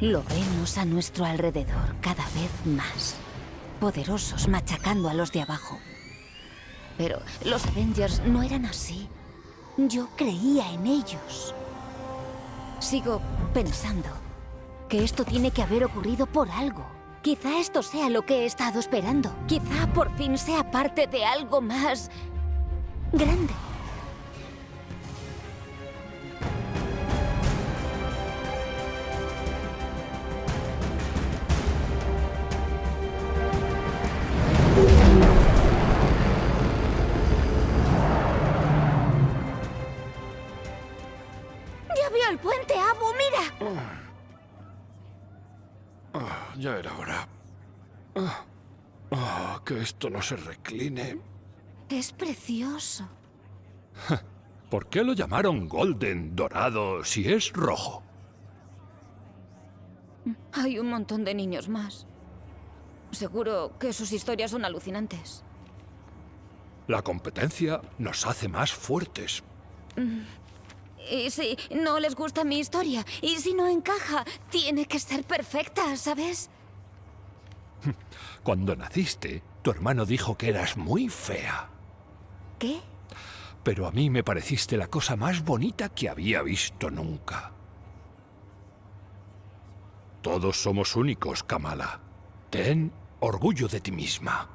Lo vemos a nuestro alrededor cada vez más. Poderosos machacando a los de abajo. Pero los Avengers no eran así. Yo creía en ellos. Sigo pensando que esto tiene que haber ocurrido por algo. Quizá esto sea lo que he estado esperando. Quizá por fin sea parte de algo más grande. Esto no se recline. Es precioso. ¿Por qué lo llamaron golden, dorado, si es rojo? Hay un montón de niños más. Seguro que sus historias son alucinantes. La competencia nos hace más fuertes. Y si no les gusta mi historia, y si no encaja, tiene que ser perfecta, ¿sabes? Cuando naciste, tu hermano dijo que eras muy fea. ¿Qué? Pero a mí me pareciste la cosa más bonita que había visto nunca. Todos somos únicos, Kamala. Ten orgullo de ti misma.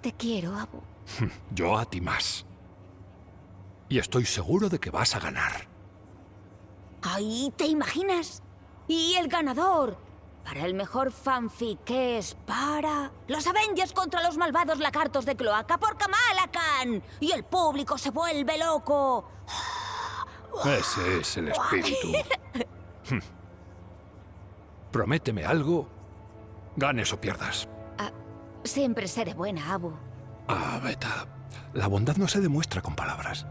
Te quiero, Abu. Yo a ti más. Y estoy seguro de que vas a ganar. ¡Ay, te imaginas! Y el ganador para el mejor fanfic que es para... Los Avengers contra los malvados lagartos de cloaca por Kamala Khan. Y el público se vuelve loco. Ese es el espíritu. Prométeme algo, ganes o pierdas. Ah, siempre seré buena, Abu. Ah, Beta, la bondad no se demuestra con palabras.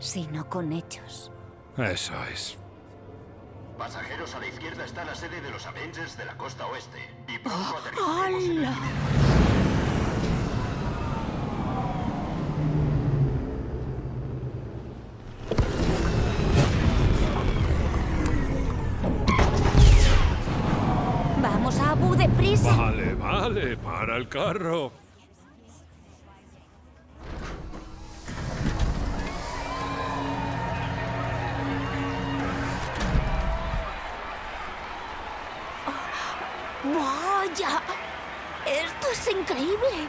Sino con hechos. Eso es. Pasajeros, a la izquierda está la sede de los Avengers de la costa oeste. Y pronto aterrizaremos en el Vamos, Abu, deprisa. Vale, vale, para el carro. ¡Vaya! ¡Esto es increíble!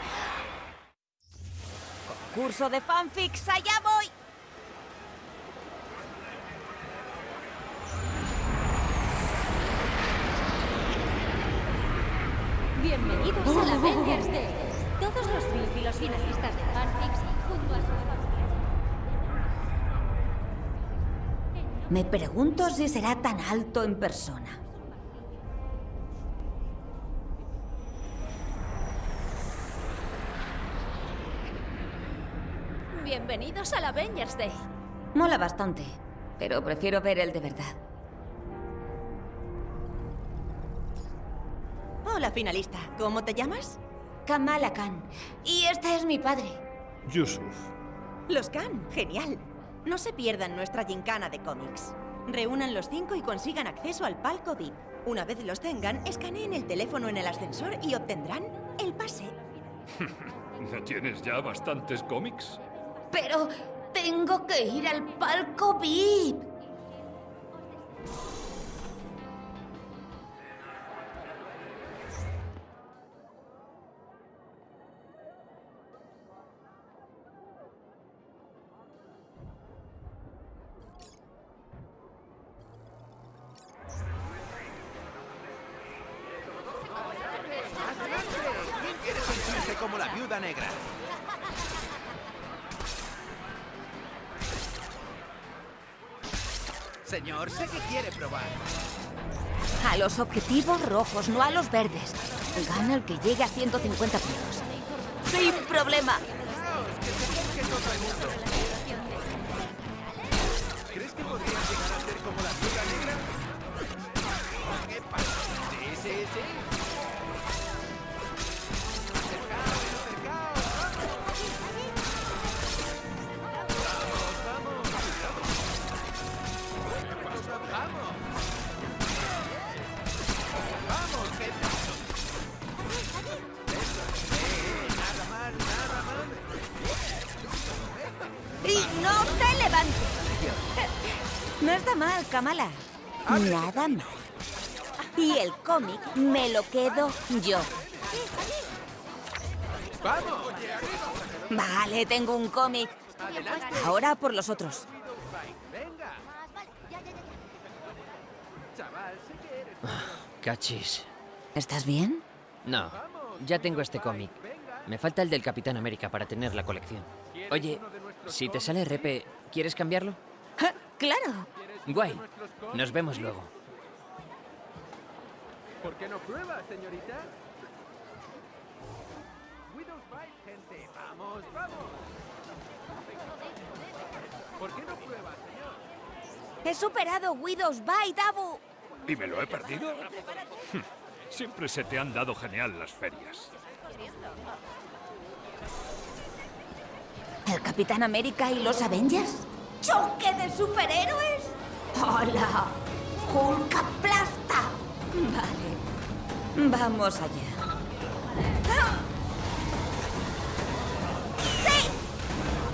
Concurso de fanfics, allá voy. Bienvenidos a la Avengers Day. Todos los y los finalistas de fanfics junto a su familia. Me pregunto si será tan alto en persona. Bienvenidos a la Avengers Day. Mola bastante, pero prefiero ver el de verdad. Hola, finalista. ¿Cómo te llamas? Kamala Khan. Y este es mi padre. Yusuf. Los Khan. Genial. No se pierdan nuestra gincana de cómics. Reúnan los cinco y consigan acceso al palco VIP. Una vez los tengan, escaneen el teléfono en el ascensor y obtendrán el pase. ¿No tienes ya bastantes cómics? Pero tengo que ir al palco VIP. Los objetivos rojos, no a los verdes. Gana el que llegue a 150 puntos. Sin problema. Kamala. Nada mal. Y el cómic me lo quedo yo. ¡Vamos! Vale, tengo un cómic. Ahora por los otros. Cachis. ¿Estás bien? No, ya tengo este cómic. Me falta el del Capitán América para tener la colección. Oye, si te sale repe, ¿quieres cambiarlo? Ja, ¡Claro! Guay. Nos vemos luego. ¿Por qué no pruebas, señorita? Widow's Bite, gente. ¡Vamos, vamos! ¿Por qué no pruebas, señor? He superado Widow's Bite, Abu. ¿Y me lo he perdido? Siempre se te han dado genial las ferias. ¿El Capitán América y los Avengers? ¡Choque de superhéroes! ¡Hola! ¡Hulk aplasta! Vale. Vamos allá. ¡Sí!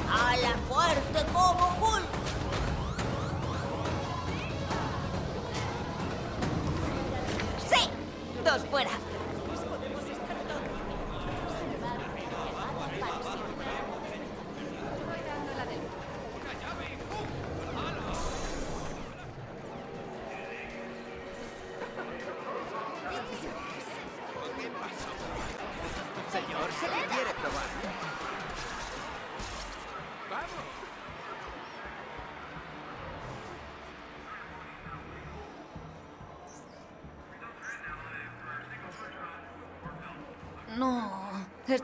¡A la fuerte como Hulk! ¡Sí! Dos fuera.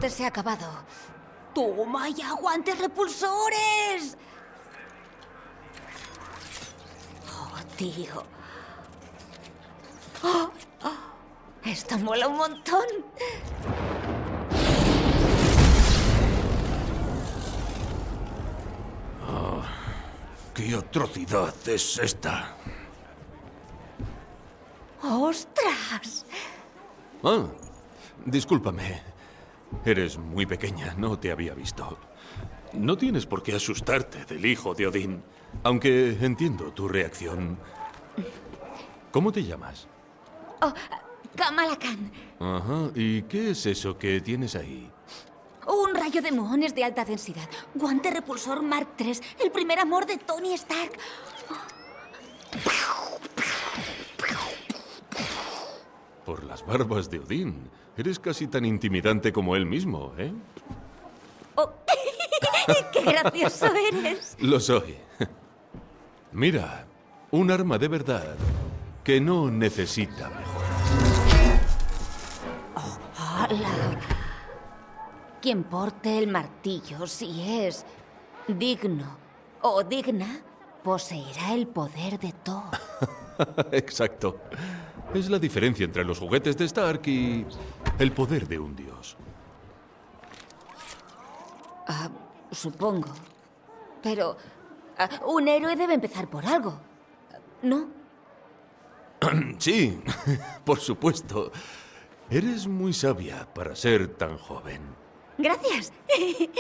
Se ha acabado. ¡Toma ya, guantes repulsores! Oh, tío. Oh, oh, esto mola un montón. ¿Qué atrocidad es esta? ¡Ostras! Ah, discúlpame. Eres muy pequeña, no te había visto. No tienes por qué asustarte del hijo de Odín, aunque entiendo tu reacción. ¿Cómo te llamas? Oh, Kamala Khan. Ajá, ¿y qué es eso que tienes ahí? Un rayo de muones de alta densidad. Guante repulsor Mark III. El primer amor de Tony Stark. Por las barbas de Odín. Eres casi tan intimidante como él mismo, ¿eh? Oh, ¡Qué gracioso eres! Lo soy. Mira, un arma de verdad que no necesita mejor. ¡Hala! Quien porte el martillo, si es digno o digna, poseerá el poder de Thor. Exacto. Es la diferencia entre los juguetes de Stark y el poder de un dios. Ah, supongo. Pero ah, un héroe debe empezar por algo. ¿No? Sí, por supuesto. Eres muy sabia para ser tan joven. Gracias.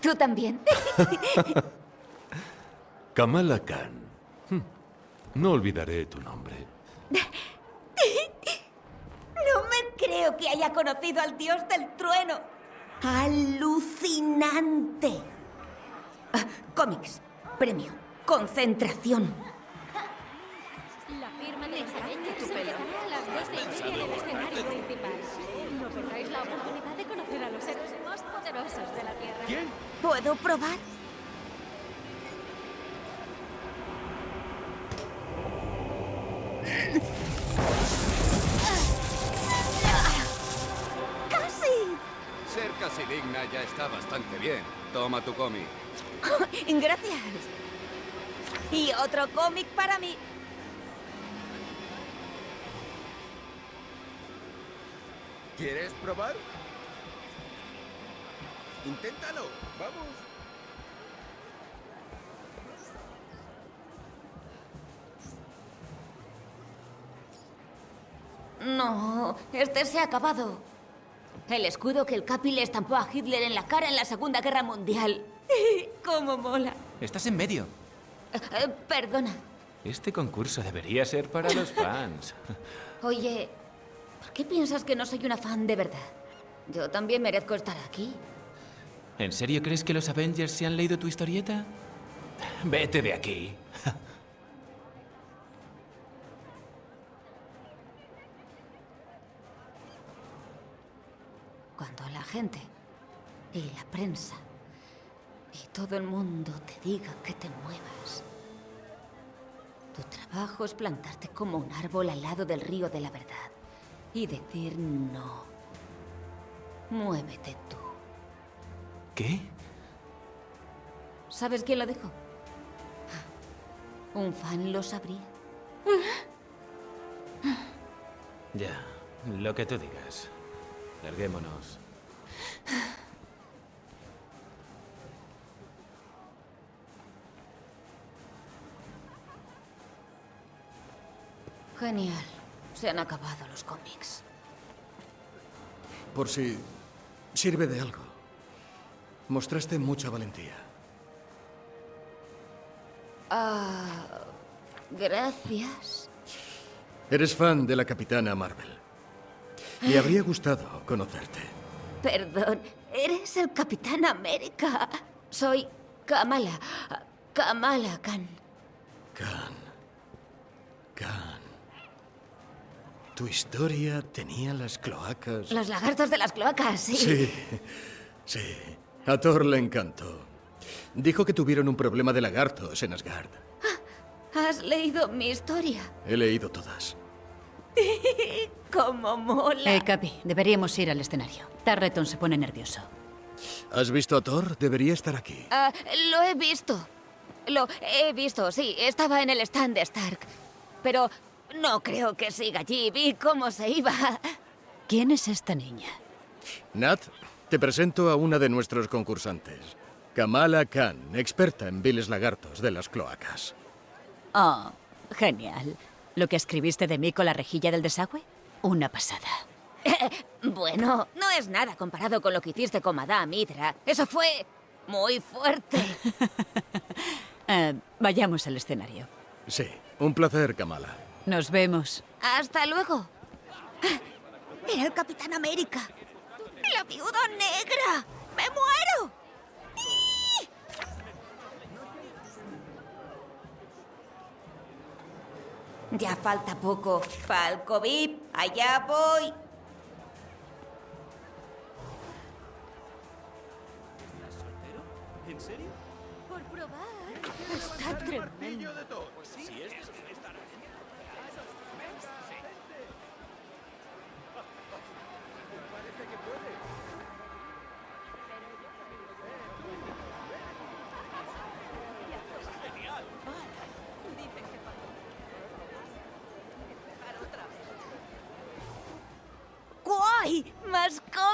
Tú también. Kamala Khan. Hm, No olvidaré tu nombre. No me creo que haya conocido al dios del trueno. ¡Alucinante! Ah, cómics. Premio. Concentración. La firma de los Avengers empezará a las dos y media del escenario principal. No perdáis la oportunidad de conocer a los héroes más poderosos de la Tierra. ¿Quién? ¿Puedo probar? Ser casi digna ya está bastante bien. Toma tu cómic. Gracias. Y otro cómic para mí. ¿Quieres probar? Inténtalo. Vamos. No, este se ha acabado. El escudo que el Capi le estampó a Hitler en la cara en la Segunda Guerra Mundial. ¡Cómo mola! Estás en medio. Eh, eh, perdona. Este concurso debería ser para los fans. Oye, ¿por qué piensas que no soy una fan de verdad? Yo también merezco estar aquí. ¿En serio crees que los Avengers se han leído tu historieta? Vete de aquí. Gente y la prensa y todo el mundo te diga que te muevas. Tu trabajo es plantarte como un árbol al lado del río de la verdad y decir no. Muévete tú. ¿Qué? ¿Sabes quién lo dijo? Un fan lo sabría. Ya, lo que tú digas. Larguémonos. Genial. Se han acabado los cómics. Por si sirve de algo. Mostraste mucha valentía. Ah, gracias. Eres fan de la Capitana Marvel. Me habría gustado conocerte. Perdón, eres el Capitán América. Soy Kamala. Kamala Khan. Khan. Khan. Tu historia tenía las cloacas. Los lagartos de las cloacas, sí. Sí, sí. A Thor le encantó. Dijo que tuvieron un problema de lagartos en Asgard. ¿Has leído mi historia? He leído todas. ¡Cómo mola! Eh, Capi, deberíamos ir al escenario. Tarleton se pone nervioso. ¿Has visto a Thor? Debería estar aquí. Ah, lo he visto. Lo he visto, sí. Estaba en el stand de Stark. Pero no creo que siga allí. Vi cómo se iba. ¿Quién es esta niña? Nat, te presento a una de nuestros concursantes. Kamala Khan, experta en viles lagartos de las cloacas. Oh, genial. ¿Lo que escribiste de mí con la rejilla del desagüe? Una pasada. bueno, no es nada comparado con lo que hiciste con Madame Hydra. Eso fue muy fuerte. Eh, vayamos al escenario. Sí, un placer, Kamala. Nos vemos. Hasta luego. Era el Capitán América. La viuda negra. ¡Me muero! Ya falta poco. Falco VIP, allá voy. ¿En serio? Por probar. Está tremendo.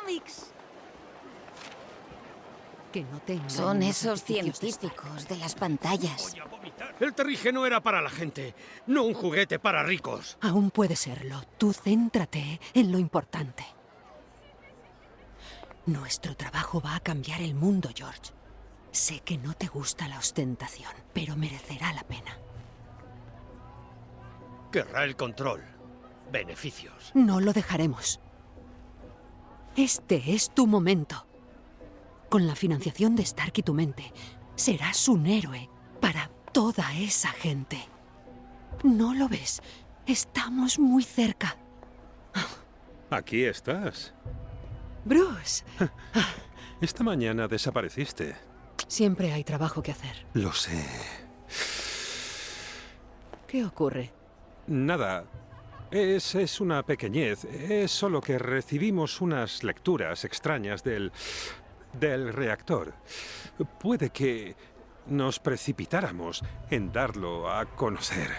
Cómics! Que no Son esos científicos de las pantallas. El terrígeno era para la gente, no un juguete para ricos. Aún puede serlo. Tú céntrate en lo importante. Nuestro trabajo va a cambiar el mundo, George. Sé que no te gusta la ostentación, pero merecerá la pena. Querrá el control. Beneficios. No lo dejaremos. Este es tu momento. Con la financiación de Stark y tu mente, serás un héroe para toda esa gente. ¿No lo ves? Estamos muy cerca. Aquí estás. Bruce. Esta mañana desapareciste. Siempre hay trabajo que hacer. Lo sé. ¿Qué ocurre? Nada. Es, es una pequeñez. Es solo que recibimos unas lecturas extrañas del... del reactor. Puede que nos precipitáramos en darlo a conocer.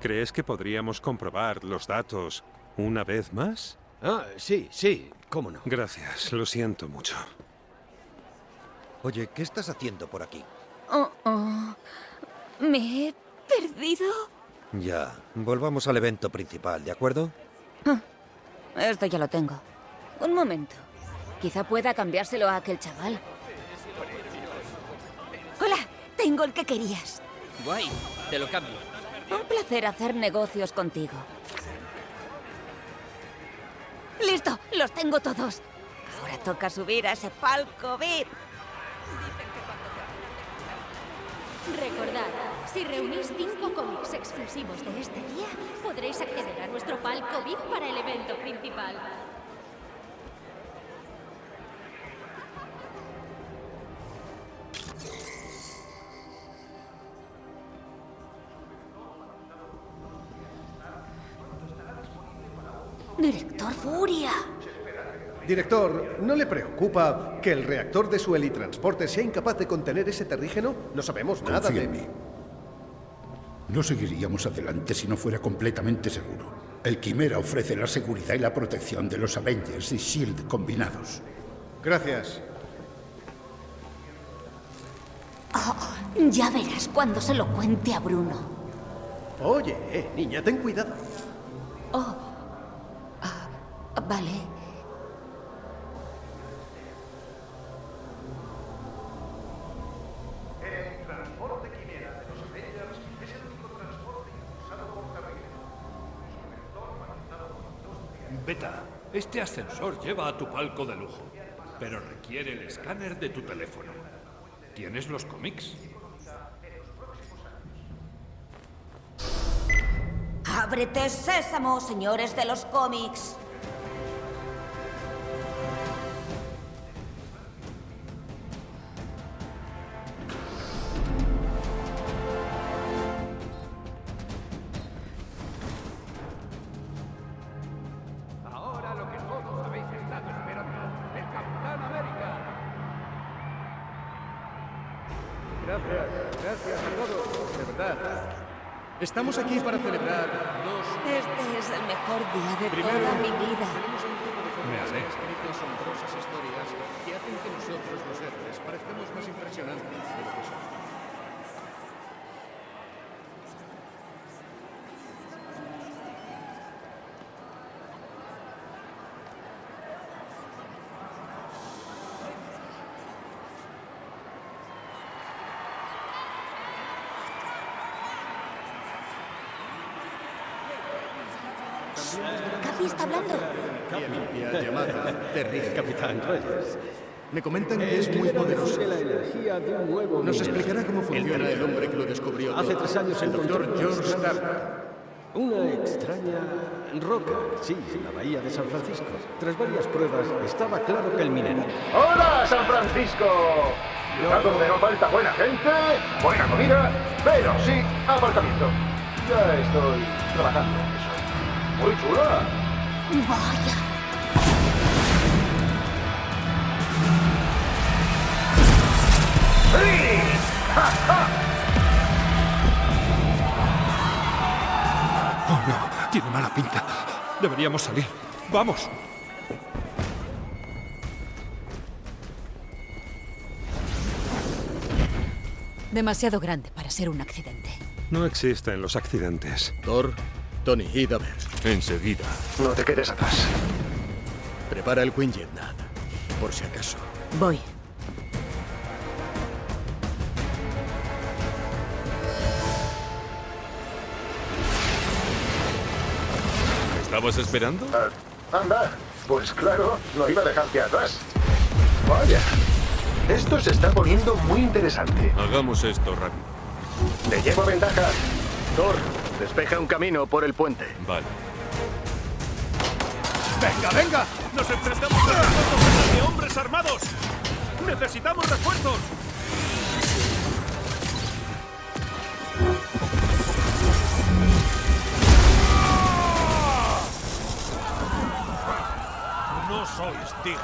¿Crees que podríamos comprobar los datos una vez más? Ah, sí, sí, cómo no. Gracias, lo siento mucho. Oye, ¿qué estás haciendo por aquí? Oh, oh. ¿Me he perdido? Ya, volvamos al evento principal, ¿de acuerdo? Ah, Esto ya lo tengo. Un momento. Quizá pueda cambiárselo a aquel chaval. Hola, tengo el que querías. Guay, te lo cambio. Un placer hacer negocios contigo. ¡Listo! ¡Los tengo todos! Ahora toca subir a ese palco VIP. Recordad, si reunís cinco cómics exclusivos de este día, podréis acceder a nuestro palco VIP para el evento principal. Director Furia. Director, ¿no le preocupa que el reactor de su helitransporte sea incapaz de contener ese terrígeno? No sabemos nada de... en mí. No seguiríamos adelante si no fuera completamente seguro. El Quimera ofrece la seguridad y la protección de los Avengers y S.H.I.E.L.D. combinados. Gracias. Oh, ya verás cuando se lo cuente a Bruno. Oye, eh, niña, ten cuidado. Oh. Ah, vale. Beta, este ascensor lleva a tu palco de lujo, pero requiere el escáner de tu teléfono. ¿Tienes los cómics? Ábrete sésamo, señores de los cómics. Estamos aquí para celebrar dos... Este es el mejor día de Primero, toda mi vida. Me escrito asombrosas historias que hacen que nosotros, los héroes, parezcamos más impresionantes de lo que somos. Capi está hablando. Limpia llamada terrible. Capitán Reyes. Me comentan que es muy poderoso. la energía de un nuevo Nos mineral. explicará cómo funciona el hombre que lo descubrió Hace todo. tres años el doctor George Stark. Una extraña roca, sí, en la bahía de San Francisco. Tras varias pruebas, estaba claro que el mineral ¡Hola, San Francisco! Ciudad donde no falta buena gente, buena comida, pero sí aparcamiento. Ya estoy trabajando. Muy chula. Vaya. ¡Sí! ¡Ja, ja! Oh, no. Tiene mala pinta. Deberíamos salir. ¡Vamos! Demasiado grande para ser un accidente. No existen los accidentes. Thor, Tony, id a ver. Enseguida. No te quedes atrás. Prepara el Quinjet, Nat. Por si acaso. Voy. ¿Me estabas esperando? Ah, anda, pues claro, no iba a dejarte atrás. Vaya, esto se está poniendo muy interesante. Hagamos esto rápido. Te llevo ventaja. Thor, despeja un camino por el puente. Vale. ¡Venga, venga! ¡Nos enfrentamos a refuerzos de hombres armados! ¡Necesitamos refuerzos! No sois dignos.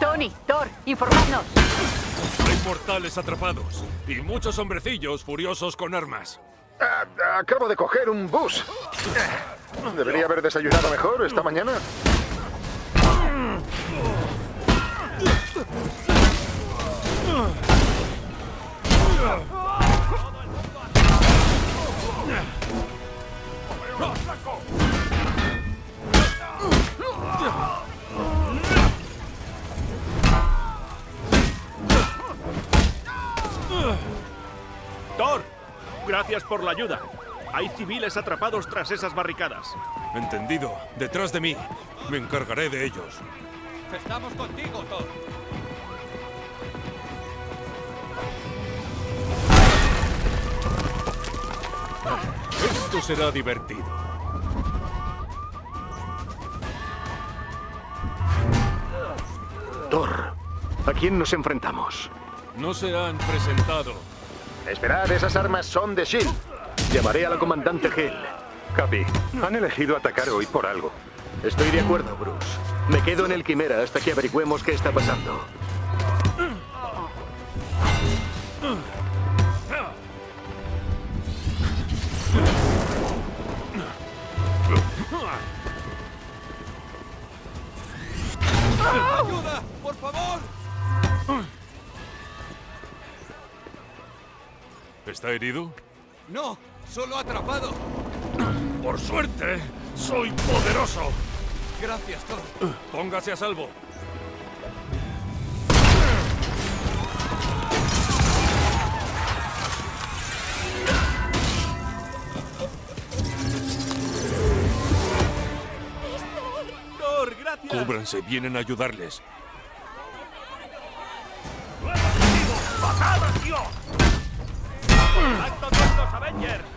Tony, Thor, informadnos. Hay mortales atrapados y muchos hombrecillos furiosos con armas. Ah, acabo de coger un bus. ¿Debería haber desayunado mejor esta mañana? ¡Thor! Gracias por la ayuda. Hay civiles atrapados tras esas barricadas. Entendido. Detrás de mí. Me encargaré de ellos. Estamos contigo, Thor. Esto será divertido. Thor, ¿a quién nos enfrentamos? No se han presentado. Esperad, esas armas son de S.H.I.E.L.D. Llamaré a la comandante Hill. Capi, han elegido atacar hoy por algo. Estoy de acuerdo, Bruce. Me quedo en el Quimera hasta que averigüemos qué está pasando. ¡Ayuda! ¡Por favor! ¿Está herido? No, solo atrapado. Por suerte, soy poderoso. Gracias, Thor. Póngase a salvo. Thor, gracias. Cúbranse, vienen a ayudarles. ¡Patada, tío! ¡Acto con los Avengers!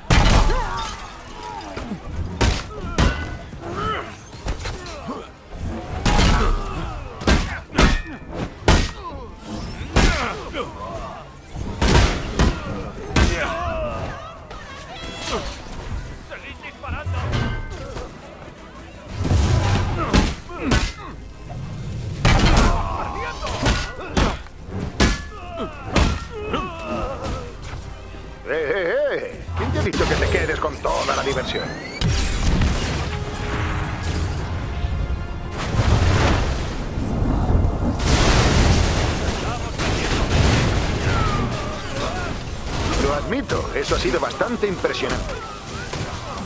Eso ha sido bastante impresionante.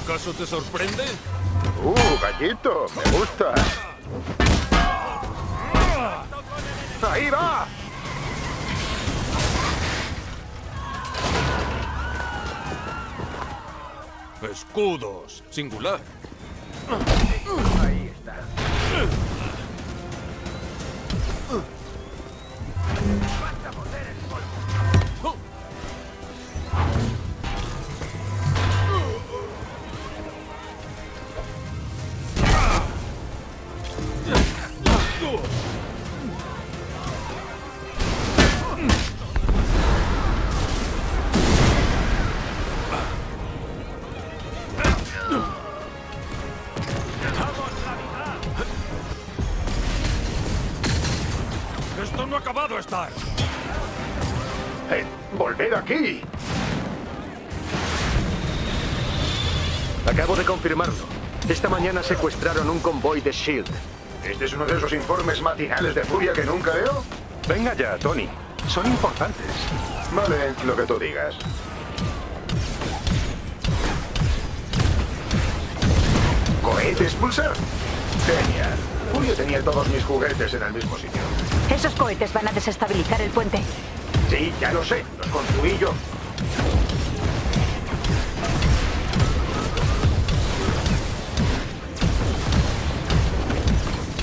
¿Acaso te sorprende? ¡Uh, gallito! ¡Me gusta! ¡Ahí va! Escudos. Singular. Acabo de confirmarlo. Esta mañana secuestraron un convoy de S.H.I.E.L.D. ¿Este es uno de esos informes matinales de furia que nunca veo? Venga ya, Tony. Son importantes. Vale, lo que tú digas. ¿Cohetes pulsar? Genial. Furia tenía todos mis juguetes en el mismo sitio. Esos cohetes van a desestabilizar el puente. Sí, ya lo sé. Los construí yo.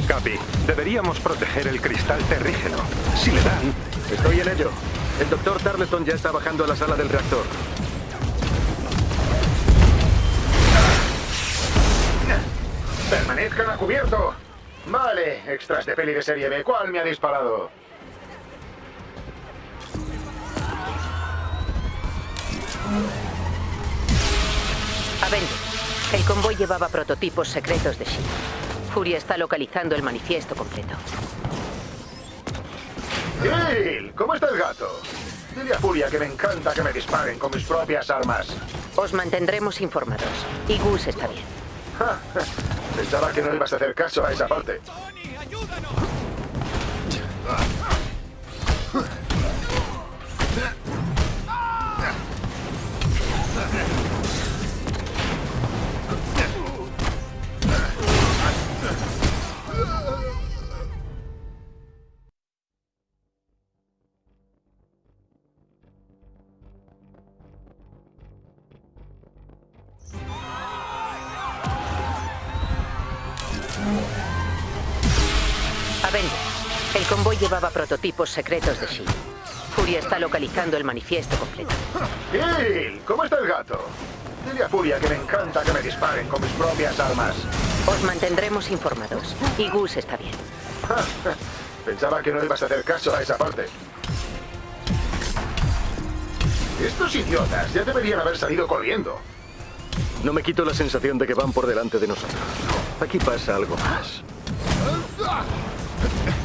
Capi, deberíamos proteger el cristal terrígeno. Si le dan... Estoy en ello. El doctor Tarleton ya está bajando a la sala del reactor. ¡Permanezcan a cubierto! Vale, extras de peli de serie B. ¿Cuál me ha disparado? Avengers. El convoy llevaba prototipos secretos de S.H.I.E.L.D. Furia está localizando el manifiesto completo. ¡Gil! ¿Cómo está el gato? Dile a Furia que me encanta que me disparen con mis propias armas. Os mantendremos informados. Y Gus está bien. Ja, Pensaba que no ibas a hacer caso a esa parte. Avengers, el convoy llevaba prototipos secretos de S.H.I.E.L.D. Furia está localizando el manifiesto completo. ¡Gil! ¿Cómo está el gato? Dile a Furia que me encanta que me disparen con mis propias armas. Os mantendremos informados. Y Gus está bien. Pensaba que no ibas a hacer caso a esa parte. Estos idiotas ya deberían haber salido corriendo. No me quito la sensación de que van por delante de nosotros. Aquí pasa algo más.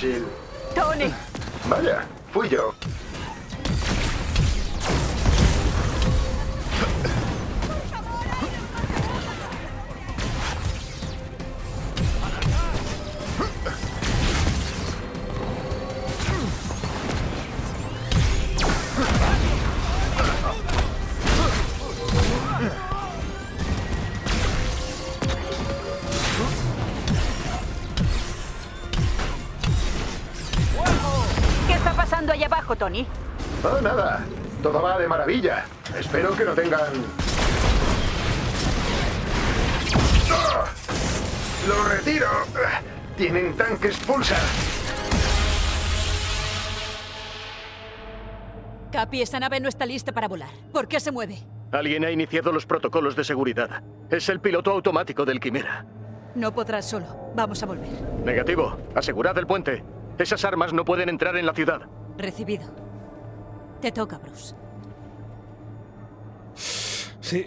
Brasil. Capi, esa nave no está lista para volar. ¿Por qué se mueve? Alguien ha iniciado los protocolos de seguridad. Es el piloto automático del Quimera. No podrás solo. Vamos a volver. Negativo. Asegurad el puente. Esas armas no pueden entrar en la ciudad. Recibido. Te toca, Bruce. Sí.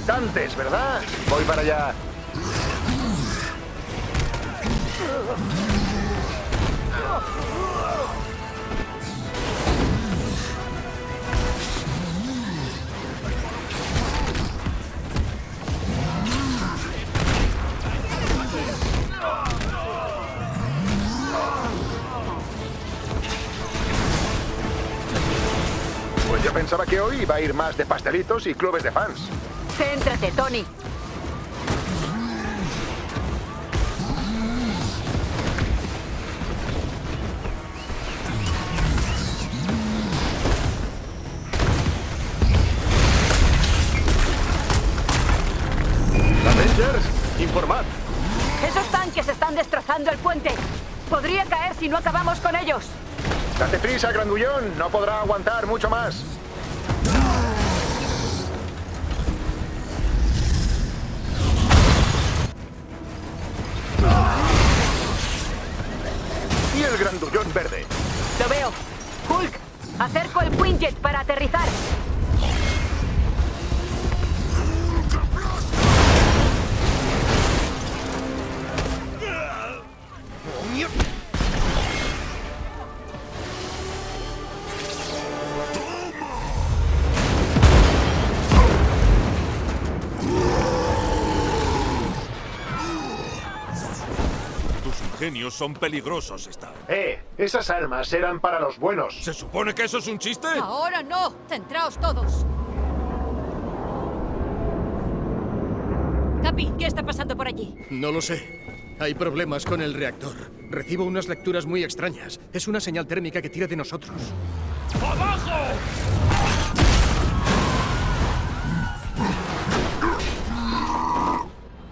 Irritantes, ¿verdad? Voy para allá. Pues yo pensaba que hoy iba a ir más de pastelitos y clubes de fans. Céntrate, Tony. Avengers, informad. Esos tanques están destrozando el puente. Podría caer si no acabamos con ellos. Date prisa, grandullón. No podrá aguantar mucho más. Quinjet para aterrizar. Son peligrosos, Stark. Eh, esas armas eran para los buenos. ¿Se supone que eso es un chiste? Ahora no. Centraos todos. Capi, ¿qué está pasando por allí? No lo sé. Hay problemas con el reactor. Recibo unas lecturas muy extrañas. Es una señal térmica que tira de nosotros. ¡Abajo!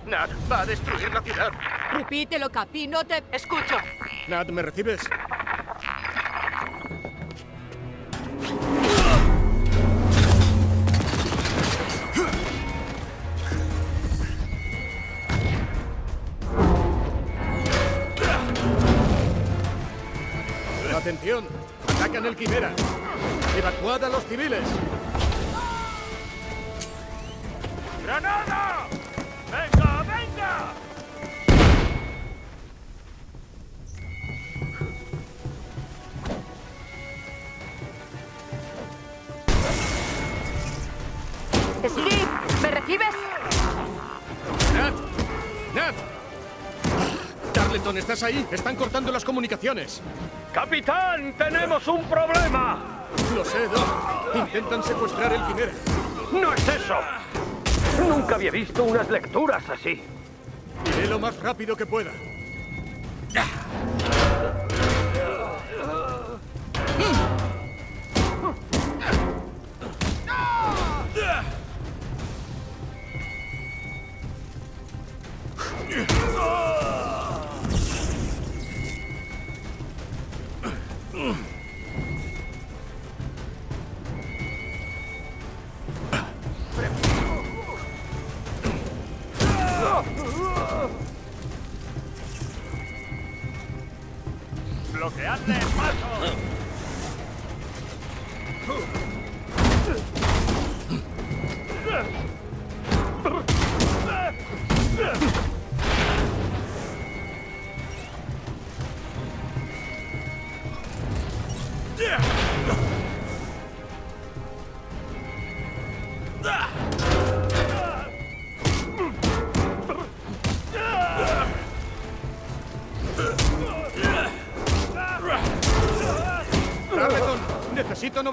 Nat, va a destruir la ciudad. Repítelo, Capi, no te... Escucho. Nat, ¿me recibes? Atención, atacan el Quimera. Evacuad a los civiles. ¡Granada! ¿Estás ahí? Están cortando las comunicaciones. ¡Capitán! ¡Tenemos un problema! Lo sé, Doc. Intentan secuestrar el Quimera. ¡No es eso! Nunca había visto unas lecturas así. Iré lo más rápido que pueda. ¡Bloqueadle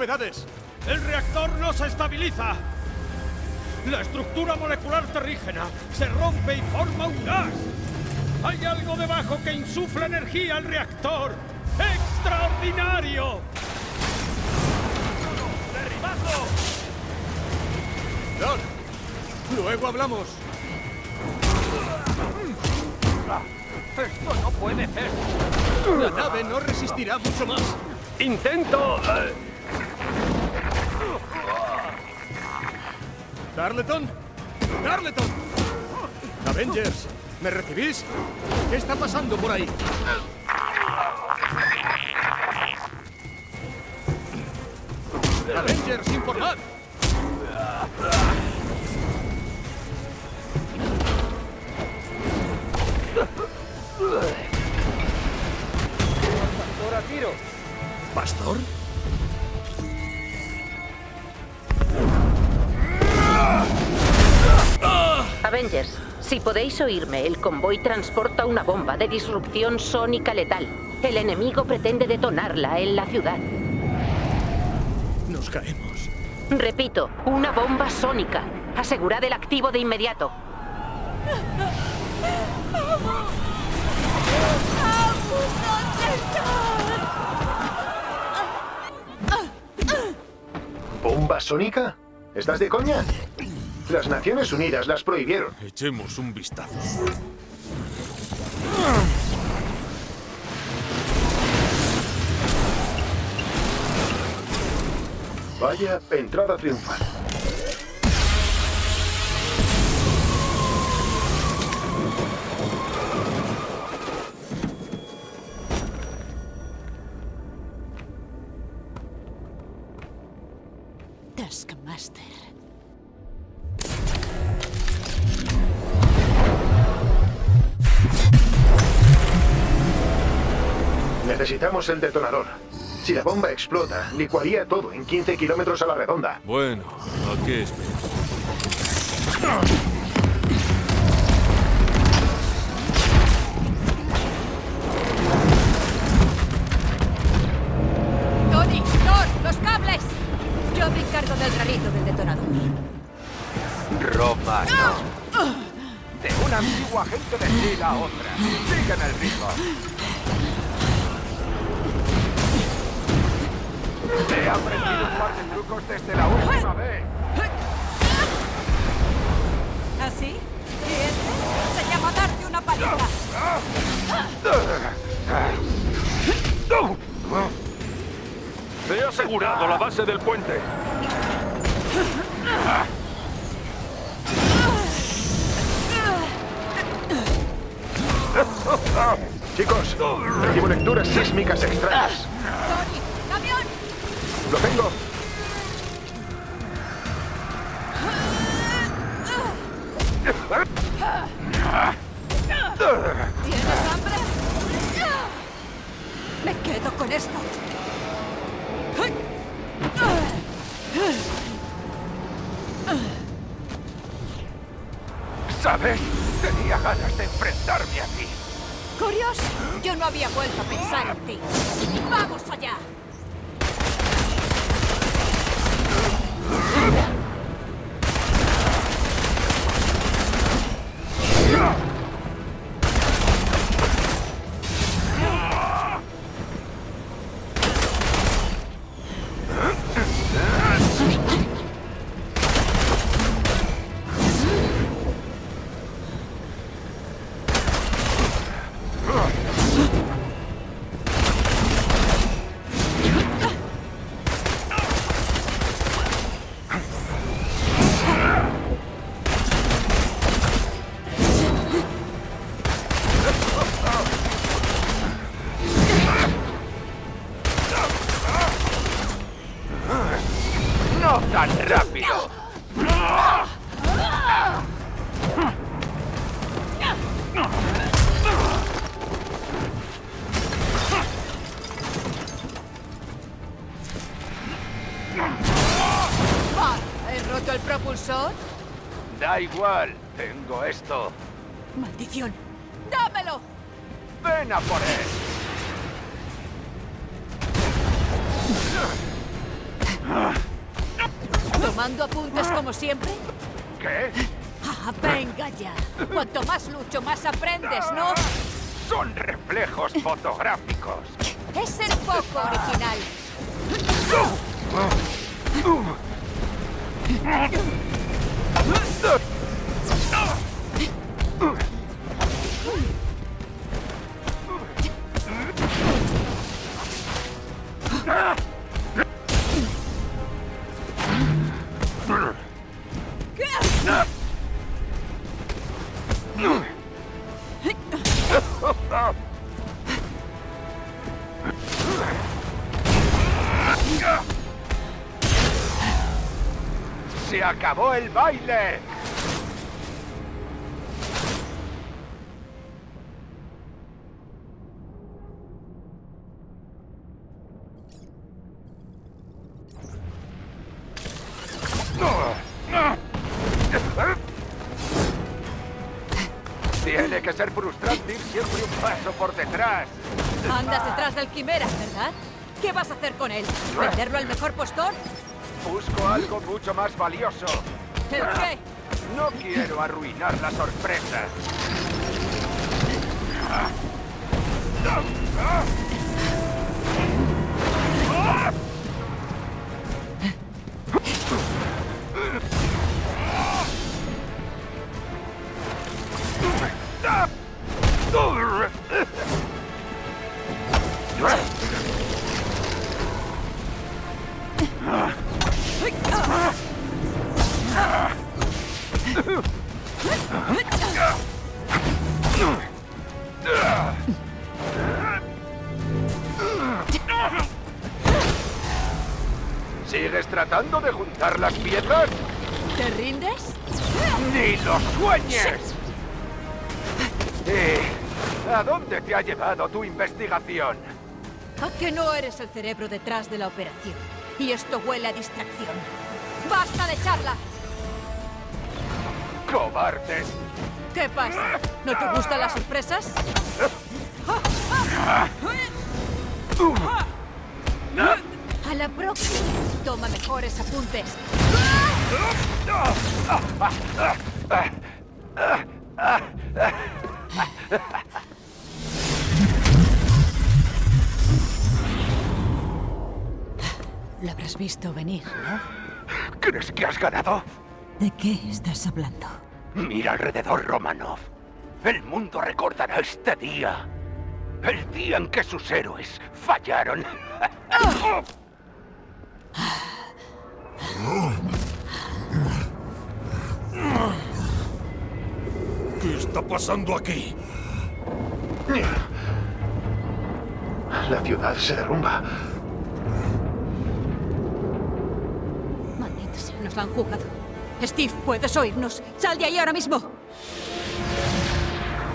novedades. ¡El reactor no se estabiliza! La estructura molecular terrígena se rompe y forma un gas. Hay algo debajo que insufla energía al reactor. ¡Extraordinario! ¡Derribadlo! Doc, luego hablamos. ¡Esto no puede ser! La nave no resistirá mucho más. ¡Intento! eh, ¡Tarleton! ¡Tarleton! Avengers, ¿me recibís? ¿Qué está pasando por ahí? Avengers, si podéis oírme, el convoy transporta una bomba de disrupción sónica letal. El enemigo pretende detonarla en la ciudad. Nos caemos. Repito, una bomba sónica. Asegurad el activo de inmediato. ¿Bomba sónica? ¿Estás de coña? Las Naciones Unidas las prohibieron. Echemos un vistazo. Vaya entrada triunfal. El detonador. Si la bomba explota, licuaría todo en 15 kilómetros a la redonda. Bueno, ¿a qué esperas? Chicos, recibo lecturas sísmicas extrañas. Lo tengo. ¿Tienes hambre? Me quedo con esto. ¿Sabes? Tenía ganas de enfrentarme a ti. Curioso. Yo no había vuelto a pensar en ti. ¡Vamos allá! étoile acabó el baile! Tiene que ser frustrante ir siempre un paso por detrás. Andas detrás del quimera, ¿verdad? ¿Qué vas a hacer con él? ¿Venderlo al mejor postor? Algo mucho más valioso. ¿El qué? No quiero arruinar la sorpresa. Llevado tu investigación? ¿A que no eres el cerebro detrás de la operación? Y esto huele a distracción. ¡Basta de charla! ¡Cobardes! ¿Qué pasa? ¿No te gustan las sorpresas? A la próxima. Toma mejores apuntes. Habrás visto venir, ¿no? ¿Crees que has ganado? ¿De qué estás hablando? Mira alrededor, Romanov. El mundo recordará este día. El día en que sus héroes fallaron. ¿Qué está pasando aquí? La ciudad se derrumba. Han jugado. Steve, ¿puedes oírnos? ¡Sal de ahí ahora mismo!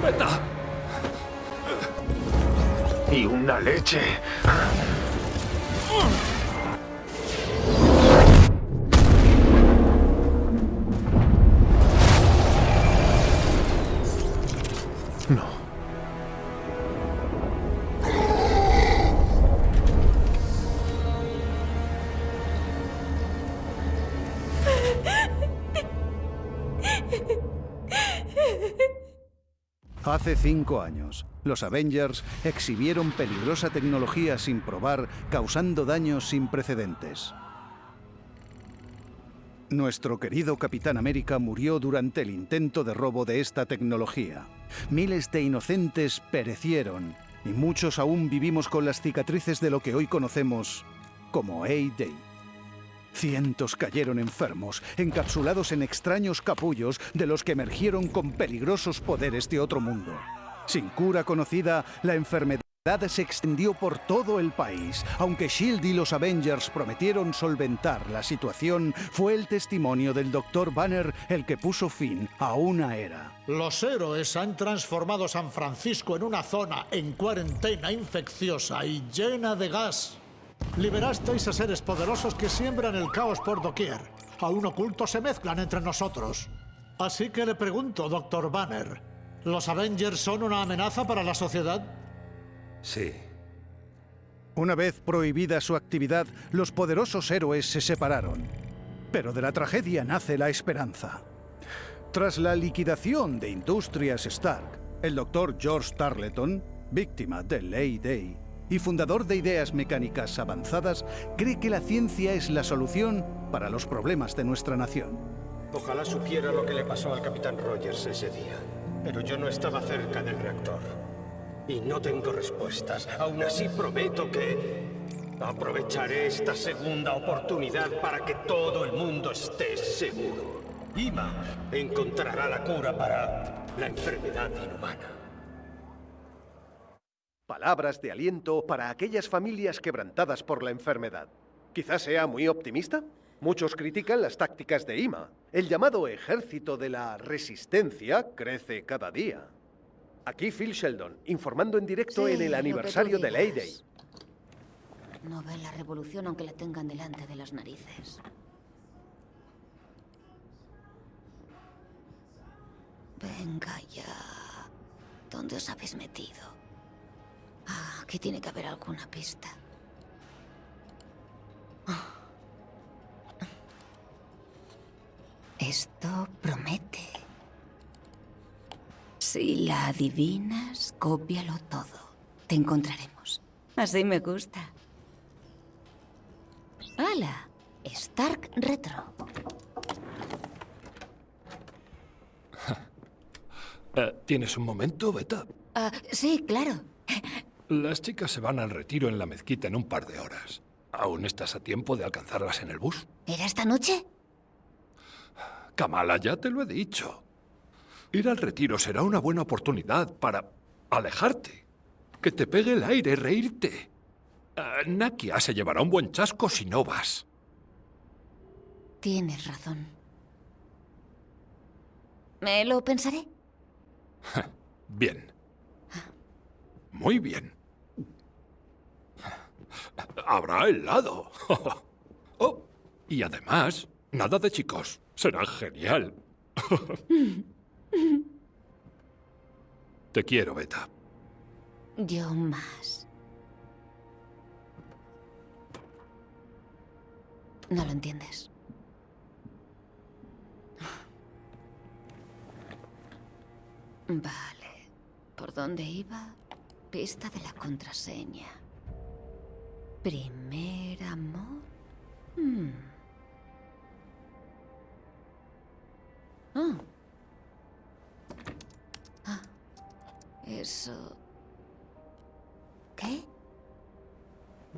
¡Beta! Y una leche. Cinco años, los Avengers exhibieron peligrosa tecnología sin probar, causando daños sin precedentes. Nuestro querido Capitán América murió durante el intento de robo de esta tecnología. Miles de inocentes perecieron y muchos aún vivimos con las cicatrices de lo que hoy conocemos como A-Day. Cientos cayeron enfermos, encapsulados en extraños capullos de los que emergieron con peligrosos poderes de otro mundo. Sin cura conocida, la enfermedad se extendió por todo el país. Aunque Shield y los Avengers prometieron solventar la situación, fue el testimonio del Dr. Banner el que puso fin a una era. Los héroes han transformado San Francisco en una zona en cuarentena infecciosa y llena de gas. Liberasteis a seres poderosos que siembran el caos por doquier. Aún ocultos se mezclan entre nosotros. Así que le pregunto, Dr. Banner, ¿los Avengers son una amenaza para la sociedad? Sí. Una vez prohibida su actividad, los poderosos héroes se separaron. Pero de la tragedia nace la esperanza. Tras la liquidación de Industrias Stark, el doctor George Tarleton, víctima de Ley Day y fundador de Ideas Mecánicas Avanzadas, cree que la ciencia es la solución para los problemas de nuestra nación. Ojalá supiera lo que le pasó al Capitán Rogers ese día. Pero yo no estaba cerca del reactor. Y no tengo respuestas. Aún así prometo que aprovecharé esta segunda oportunidad para que todo el mundo esté seguro. Ima encontrará la cura para la enfermedad inhumana. Palabras de aliento para aquellas familias quebrantadas por la enfermedad. Quizás sea muy optimista. Muchos critican las tácticas de IMA. El llamado ejército de la resistencia crece cada día. Aquí Phil Sheldon, informando en directo Sí, en el aniversario de Ley Day. No ven la revolución aunque la tengan delante de las narices. Venga ya. ¿Dónde os habéis metido? Ah, aquí tiene que haber alguna pista. Ah. Esto promete. Si la adivinas, cópialo todo. Te encontraremos. Así me gusta. ¡Hala! Stark Retro. Eh, ¿Tienes un momento, Beta? Ah, sí, claro. Las chicas se van al retiro en la mezquita en un par de horas. ¿Aún estás a tiempo de alcanzarlas en el bus? ¿Era esta noche? Kamala, ya te lo he dicho. Ir al retiro será una buena oportunidad para alejarte. Que te pegue el aire, reírte. Eh, Nakia se llevará un buen chasco si no vas. Tienes razón. Me lo pensaré. Bien. Muy bien. Habrá helado. Oh, y además, nada de chicos. Será genial. Te quiero, Beta. Yo más. No lo entiendes. Vale. ¿Por dónde iba? Pista de la contraseña. Primer amor. Hmm. Ah. Ah. Eso. ¿Qué?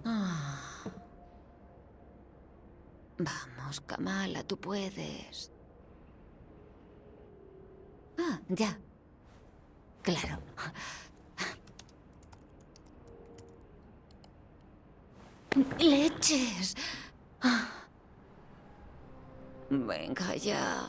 Ah. Vamos, Kamala, tú puedes. Ah, ya. Claro. ¡Leches! Venga ya.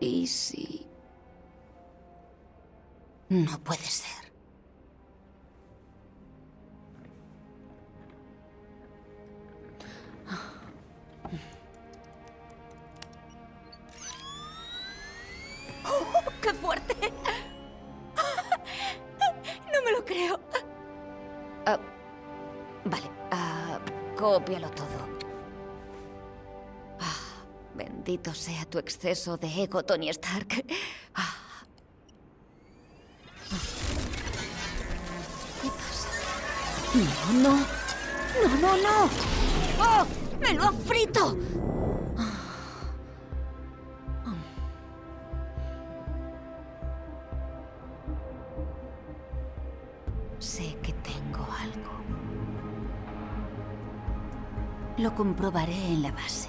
¿Y si...? No puede ser. Todo. Ah, bendito sea tu exceso de ego, Tony Stark. Ah. No, no. No, no, no. ¡Oh! ¡Me lo ha frito! Sé que tengo algo. Lo comprobaré en la base.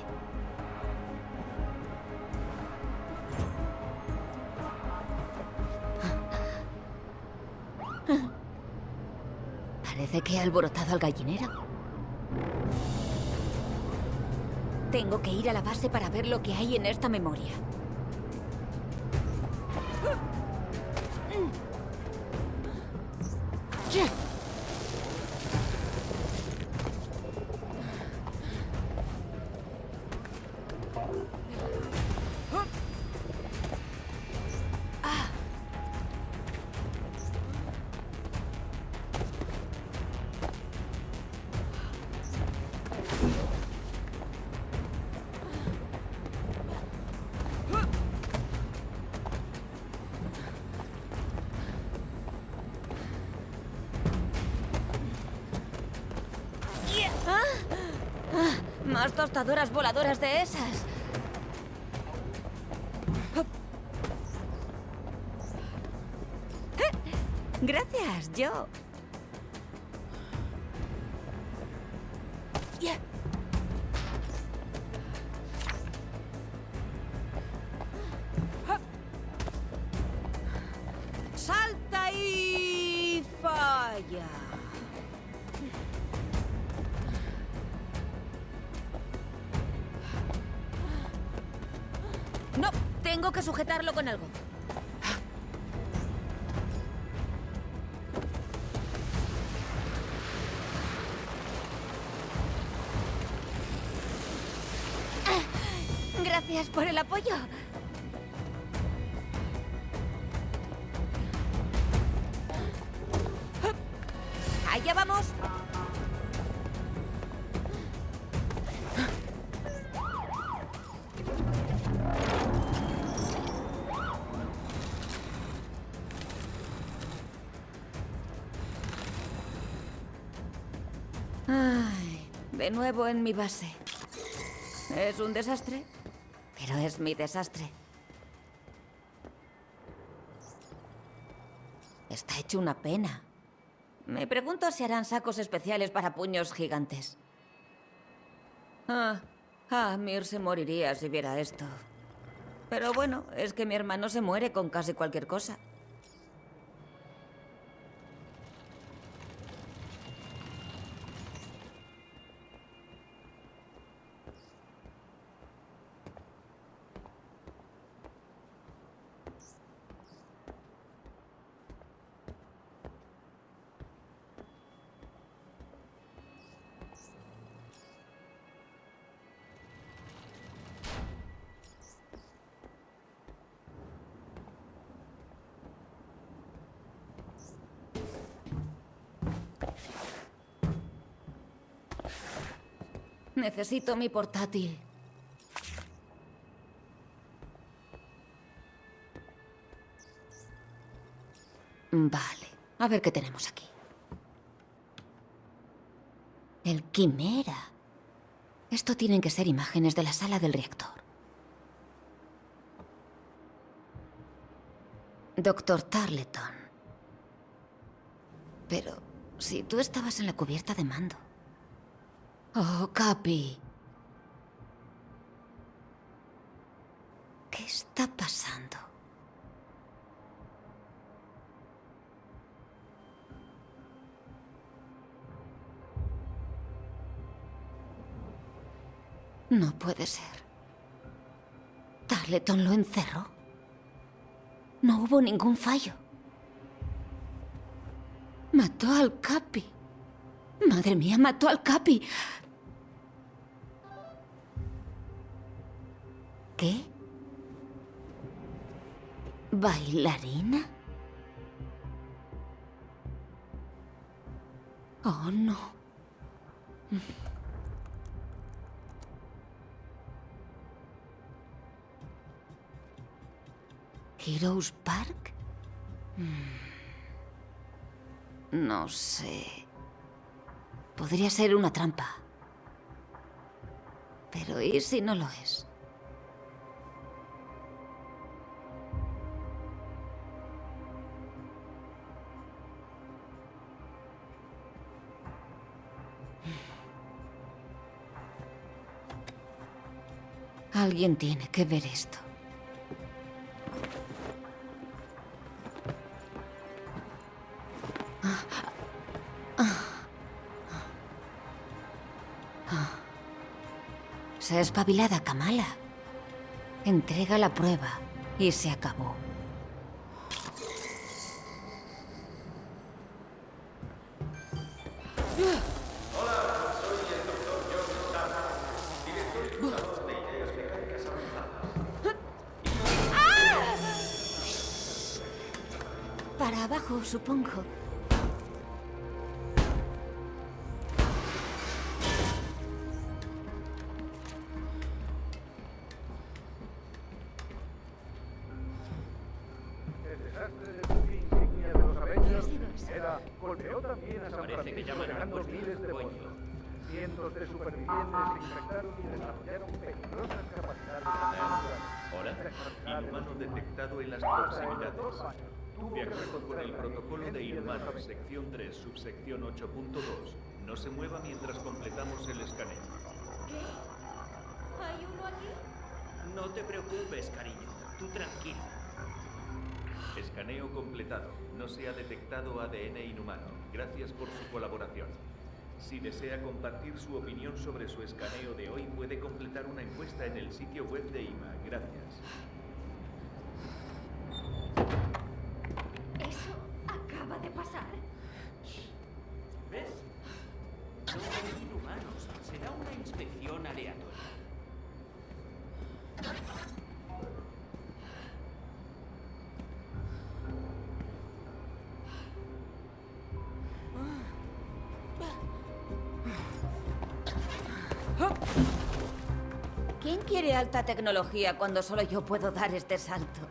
Parece que he alborotado al gallinero. Tengo que ir a la base para ver lo que hay en esta memoria. Tostadoras voladoras de esas. De nuevo en mi base. Es un desastre, pero es mi desastre. Está hecho una pena. Me pregunto si harán sacos especiales para puños gigantes. Ah, ah, Mir se moriría si viera esto. Pero bueno, es que mi hermano se muere con casi cualquier cosa. Necesito mi portátil. Vale. A ver qué tenemos aquí. El Quimera. Esto tienen que ser imágenes de la sala del reactor. Doctor Tarleton. Pero si tú estabas en la cubierta de mando. Oh, Capi. ¿Qué está pasando? No puede ser. ¿Tarleton lo encerró? No hubo ningún fallo. Mató al Capi. Madre mía, mató al Capi. ¿Qué? ¿Bailarina? Oh, no. ¿Heroes Park? Mm. No sé. Podría ser una trampa. Pero ¿y si no lo es? Alguien tiene que ver esto. Se ha espabilada Kamala. Entrega la prueba y se acabó. Abajo, sección 3, subsección 8.2, no se mueva mientras completamos el escaneo. ¿Hay uno aquí? No te preocupes, cariño. Tú tranquilo. Escaneo completado. No se ha detectado ADN inhumano. Gracias por su colaboración. Si desea compartir su opinión sobre su escaneo de hoy, puede completar una encuesta en el sitio web de IMA. Gracias. Alta tecnología cuando solo yo puedo dar este salto?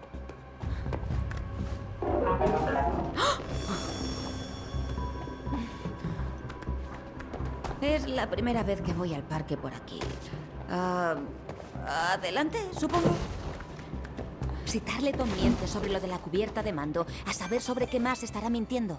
Es la primera vez que voy al parque por aquí. Ah, adelante, supongo. Si Tarleton miente sobre lo de la cubierta de mando, a saber sobre qué más estará mintiendo.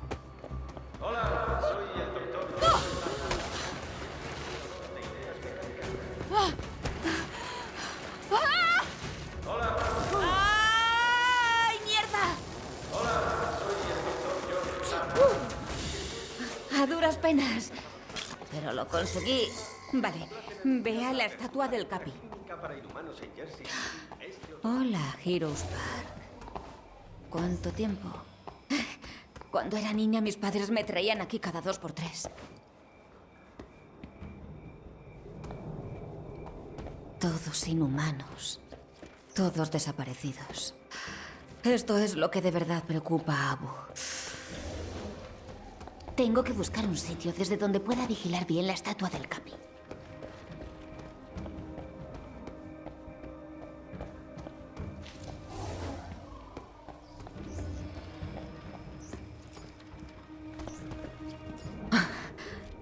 Del Capi. Hola, Heroes Park. ¿Cuánto tiempo? Cuando era niña, mis padres me traían aquí cada dos por tres. Todos inhumanos. Todos desaparecidos. Esto es lo que de verdad preocupa a Abu. Tengo que buscar un sitio desde donde pueda vigilar bien la estatua del Capi.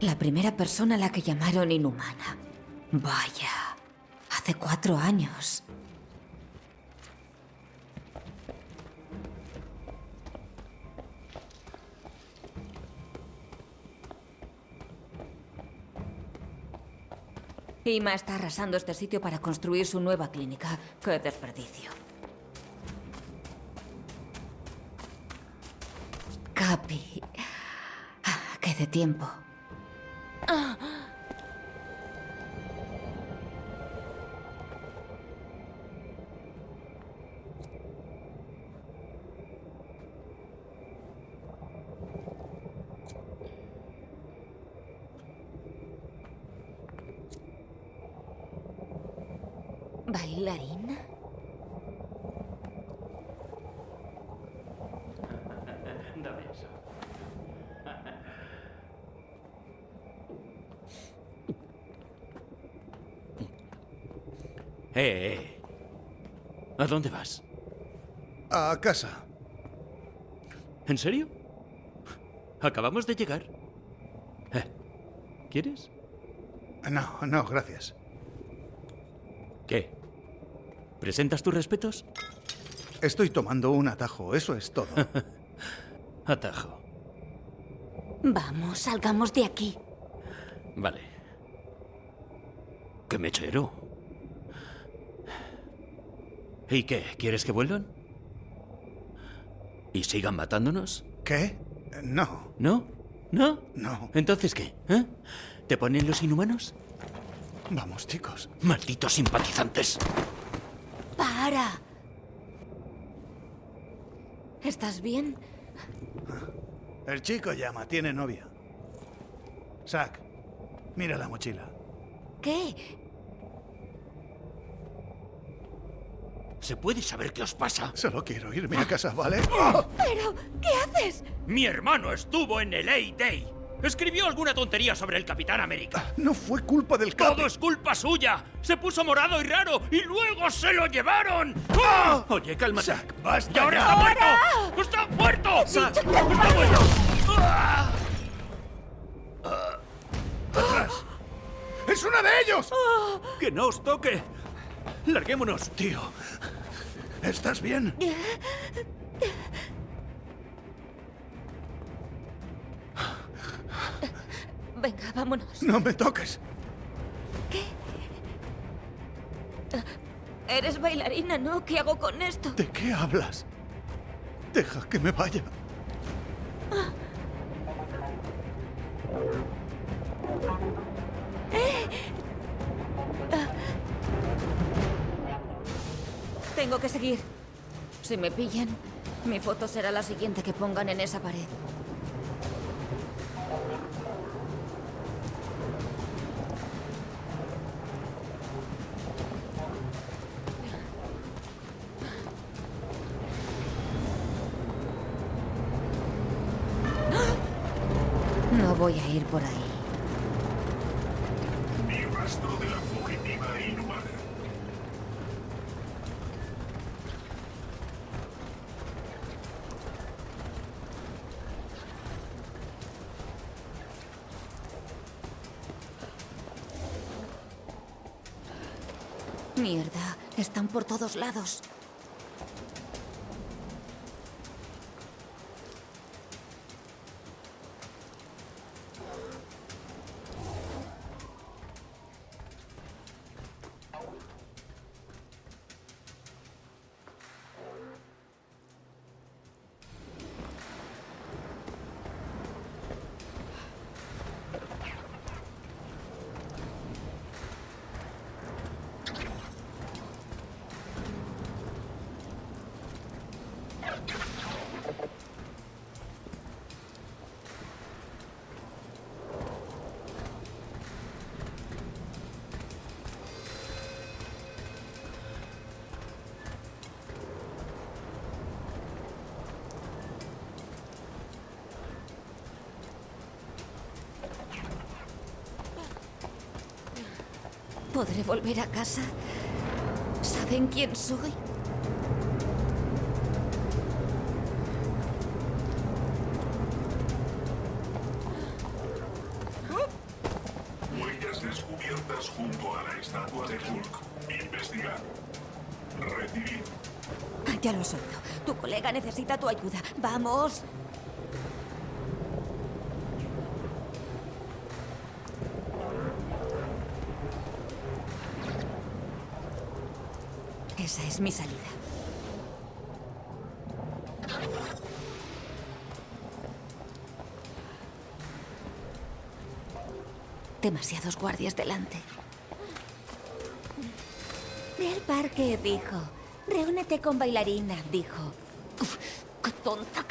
La primera persona a la que llamaron inhumana. Vaya, hace cuatro años. Ima está arrasando este sitio para construir su nueva clínica. ¡Qué desperdicio! Capi. Ah, ¡Qué de tiempo! Ah. ¿Bailarina? Dame eso. Eh, eh. ¿A dónde vas? A casa. ¿En serio? Acabamos de llegar. Eh, ¿Quieres? No, no, gracias. ¿Qué? ¿Presentas tus respetos? Estoy tomando un atajo, eso es todo. Atajo. Vamos, salgamos de aquí. Vale. ¡Qué mechero! ¿Y qué? ¿Quieres que vuelvan? ¿Y sigan matándonos? ¿Qué? No. ¿No? ¿No? No. ¿Entonces qué? ¿Eh? ¿Te ponen los inhumanos? Vamos, chicos. Malditos simpatizantes. ¡Para! ¿Estás bien? El chico llama, tiene novia. Zack, mira la mochila. ¿Qué? ¿Se puede saber qué os pasa? Solo quiero irme a casa, ¿vale? ¿Pero qué haces? Mi hermano estuvo en el A-Day. Escribió alguna tontería sobre el Capitán América. No fue culpa del Capi. Todo es culpa suya. Se puso morado y raro y luego se lo llevaron. ¡Ah! Oye, cálmate. Zack, basta ¡Y ahora ya. está muerto! ¡Está muerto! Zack, ¡Está muerto! ¡Ah! ¡Atrás! ¡Es uno de ellos! ¡Que no os toque! ¡Larguémonos! Tío, ¿estás bien? Venga, vámonos. No me toques. Eres bailarina, ¿no? ¿Qué hago con esto? ¿De qué hablas? Deja que me vaya. Tengo que seguir. Si me pillan, mi foto será la siguiente que pongan en esa pared. Todos lados. ¿Podré volver a casa? ¿Saben quién soy? descubiertas junto a la estatua de Hulk. Investigar. Recibir. Ya lo has oído. Tu colega necesita tu ayuda. ¡Vamos! Esa es mi salida. Demasiados guardias delante. Ve al parque, dijo. Reúnete con bailarina, dijo. Uf, ¡Qué tonta, qué tonta,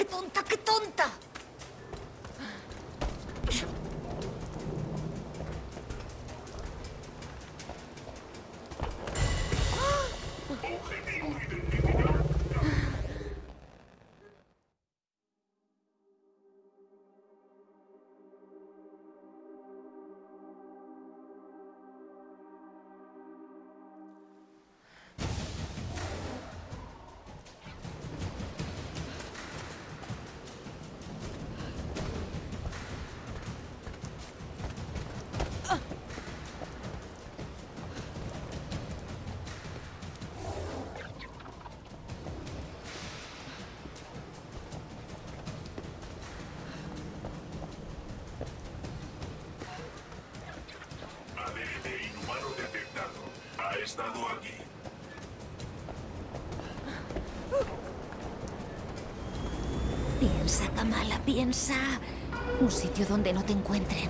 Un sitio donde no te encuentren.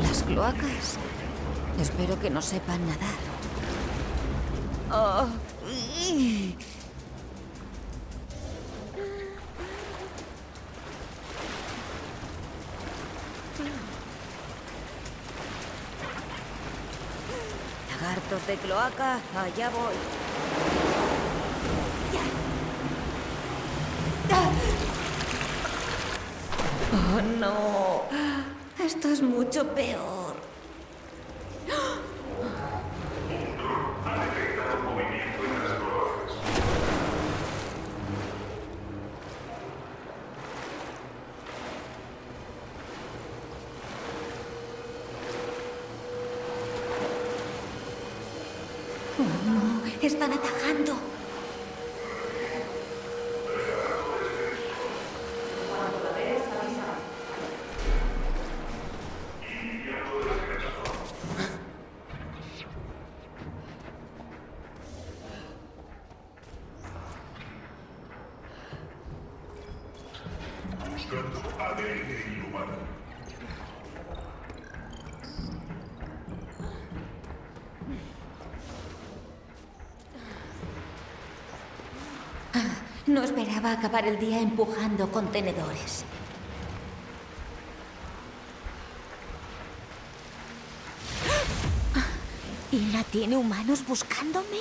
Las cloacas. Espero que no sepan nadar. Oh. Lagartos de cloaca, allá voy. Oh, no. Esto es mucho peor. No esperaba acabar el día empujando contenedores. ¿Ina tiene humanos buscándome?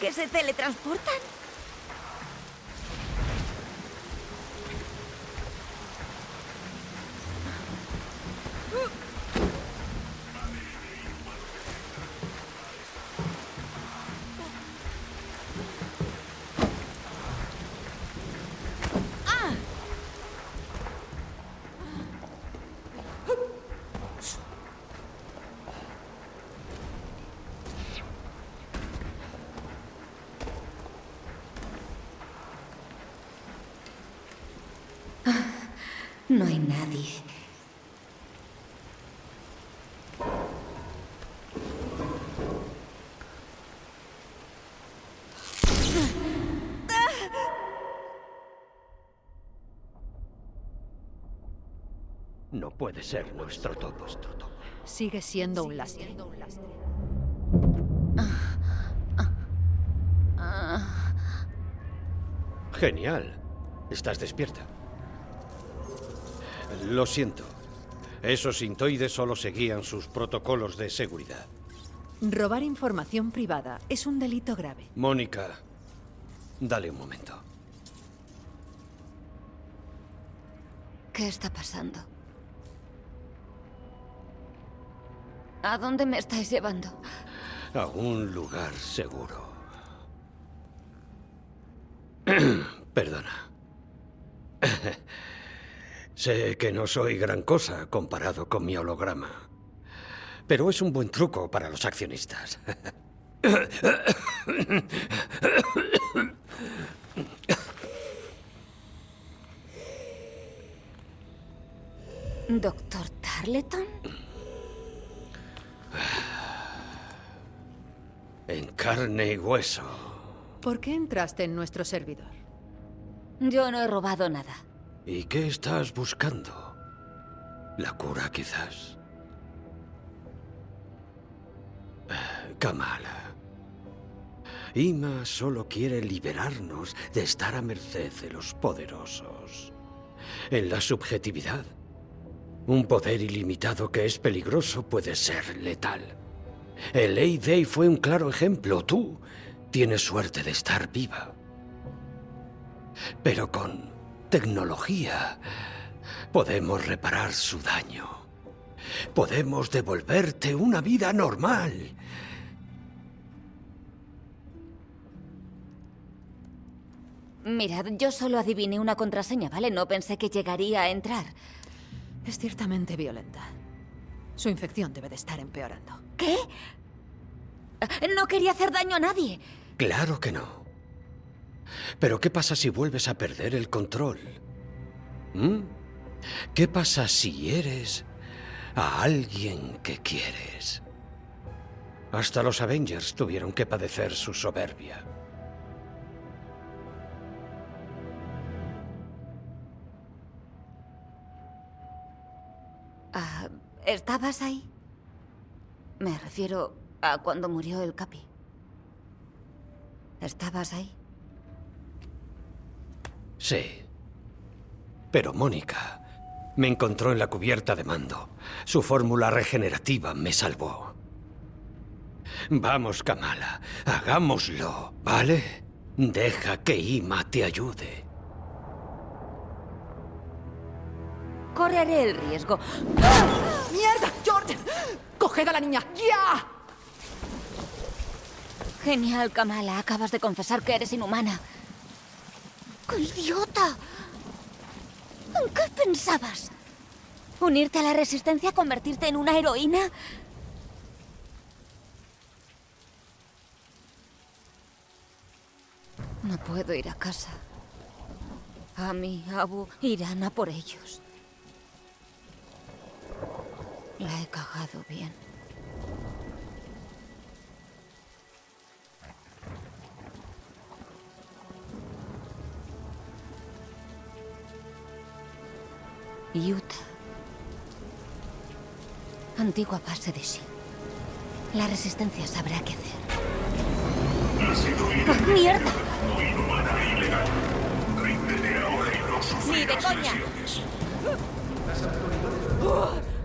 ¿Que se teletransportan? No hay nadie. No puede ser nuestro topo. Sigue siendo un lastre. Genial. Estás despierta. Lo siento. Esos sintoides solo seguían sus protocolos de seguridad. Robar información privada es un delito grave. Mónica, dale un momento. ¿Qué está pasando? ¿A dónde me estáis llevando? A un lugar seguro. Perdona. sé que no soy gran cosa comparado con mi holograma. Pero es un buen truco para los accionistas. ¿Doctor Tarleton? En carne y hueso. ¿Por qué entraste en nuestro servidor? Yo no he robado nada. ¿Y qué estás buscando? ¿La cura, quizás? Kamala. Ima solo quiere liberarnos de estar a merced de los poderosos. En la subjetividad, un poder ilimitado que es peligroso puede ser letal. El Day fue un claro ejemplo. Tú tienes suerte de estar viva. Pero con tecnología podemos reparar su daño. Podemos devolverte una vida normal. Mirad, yo solo adiviné una contraseña, ¿vale? No pensé que llegaría a entrar. Es ciertamente violenta. Su infección debe de estar empeorando. ¿Qué? No quería hacer daño a nadie. Claro que no. Pero ¿qué pasa si vuelves a perder el control? ¿Mm? ¿Qué pasa si eres a alguien que quieres? Hasta los Avengers tuvieron que padecer su soberbia. Ah, ¿Estabas ahí? Me refiero a cuando murió el Capi. ¿Estabas ahí? Sí. Pero Mónica me encontró en la cubierta de mando. Su fórmula regenerativa me salvó. Vamos, Kamala, hagámoslo, ¿vale? Deja que Ima te ayude. Correré el riesgo. ¡Mierda, Jordan! ¡Coged a la niña! ¡Ya! Genial, Kamala. Acabas de confesar que eres inhumana. ¡Qué idiota! ¿En qué pensabas? ¿Unirte a la resistencia? ¿Convertirte en una heroína? No puedo ir a casa. A mi Abu irán a por ellos. La he cagado bien. Utah. Antigua base de Shield. La resistencia sabrá qué hacer. ¡Oh, ¡Mierda! Ni de coña. ¡Oh!